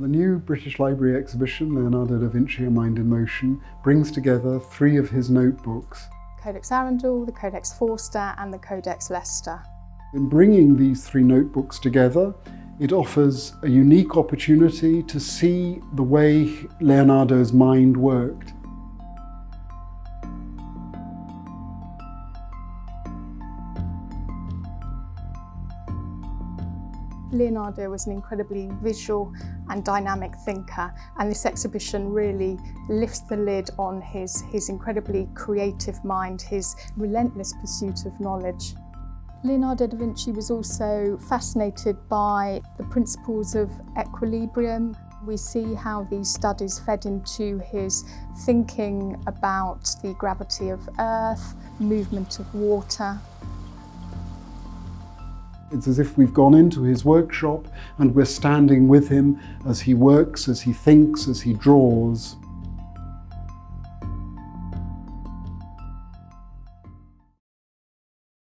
The new British Library exhibition, Leonardo da Vinci A Mind in Motion, brings together three of his notebooks. Codex Arundel, the Codex Forster and the Codex Leicester. In bringing these three notebooks together, it offers a unique opportunity to see the way Leonardo's mind worked. Leonardo was an incredibly visual and dynamic thinker and this exhibition really lifts the lid on his, his incredibly creative mind, his relentless pursuit of knowledge. Leonardo da Vinci was also fascinated by the principles of equilibrium. We see how these studies fed into his thinking about the gravity of Earth, movement of water, It's as if we've gone into his workshop and we're standing with him as he works, as he thinks, as he draws.